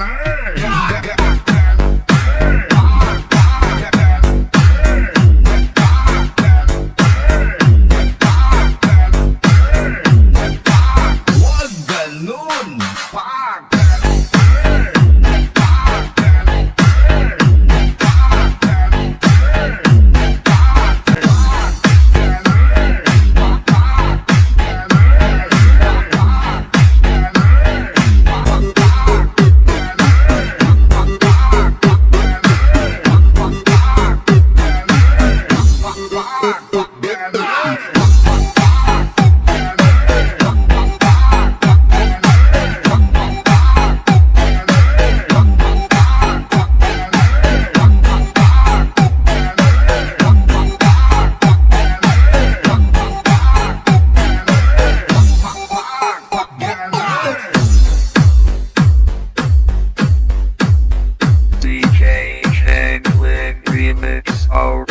man. Oh.